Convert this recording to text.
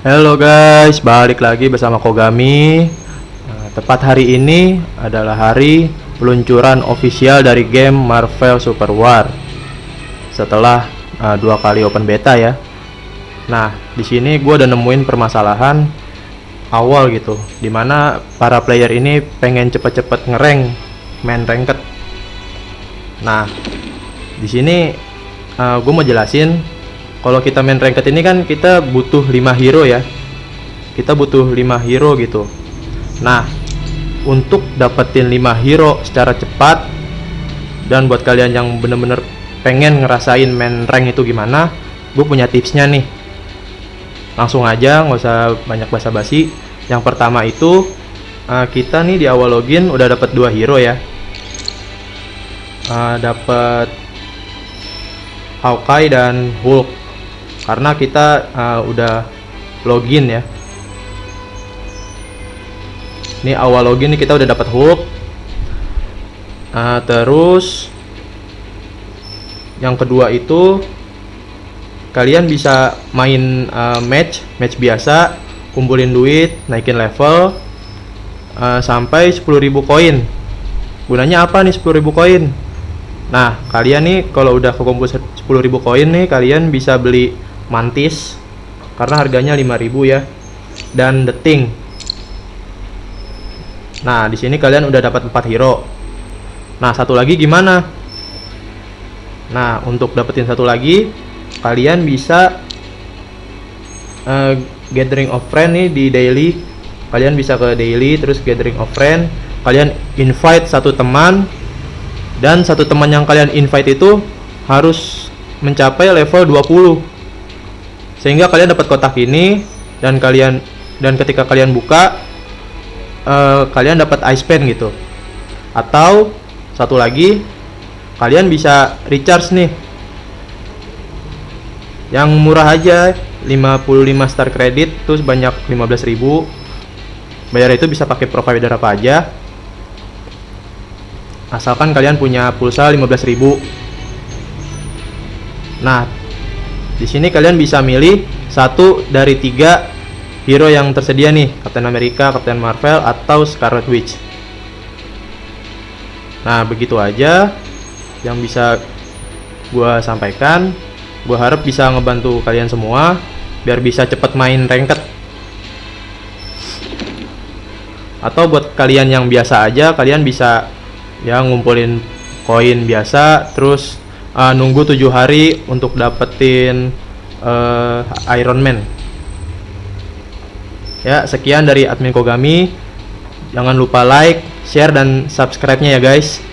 Halo guys, balik lagi bersama Kogami. Nah, tepat hari ini adalah hari peluncuran official dari game Marvel Super War. Setelah uh, dua kali open beta ya. Nah, di sini gue udah nemuin permasalahan awal gitu, di mana para player ini pengen cepet-cepet ngereng main ranked. Nah, di sini uh, gue mau jelasin kalau kita main ranked ini kan kita butuh 5 hero ya. Kita butuh 5 hero gitu. Nah untuk dapetin 5 hero secara cepat dan buat kalian yang bener-bener pengen ngerasain main rank itu gimana gue punya tipsnya nih. Langsung aja nggak usah banyak basa-basi. Yang pertama itu uh, kita nih di awal login udah dapat dua hero ya. Uh, dapat Hawkeye dan Hulk karena kita uh, udah login ya. Ini awal login kita udah dapat Hulk uh, terus yang kedua itu kalian bisa main uh, match match biasa kumpulin duit naikin level uh, sampai 10.000 koin. Gunanya apa nih 10.000 koin? Nah, kalian nih kalau udah kekumpul 10.000 koin nih, kalian bisa beli mantis karena harganya 5000 ya. Dan the thing. Nah di sini kalian udah dapat 4 hero. Nah satu lagi gimana? Nah untuk dapetin satu lagi kalian bisa uh, gathering of friend nih di daily. Kalian bisa ke daily terus gathering of friend. Kalian invite satu teman dan satu teman yang kalian invite itu harus mencapai level 20 sehingga kalian dapat kotak ini dan kalian dan ketika kalian buka uh, kalian dapat ice pen gitu. Atau satu lagi kalian bisa recharge nih. Yang murah aja 55 star credit terus banyak 15.000 bayar itu bisa pakai provider apa aja. Asalkan kalian punya pulsa 15.000 nah di sini kalian bisa milih satu dari tiga hero yang tersedia nih, Captain America, Captain Marvel, atau Scarlet Witch. Nah, begitu aja yang bisa gue sampaikan. Gue harap bisa ngebantu kalian semua biar bisa cepet main ranked. Atau buat kalian yang biasa aja, kalian bisa ya ngumpulin koin biasa, terus uh, nunggu tujuh hari untuk dapetin uh, Iron Man. Ya sekian dari admin Kogami. Jangan lupa like share dan subscribe nya ya guys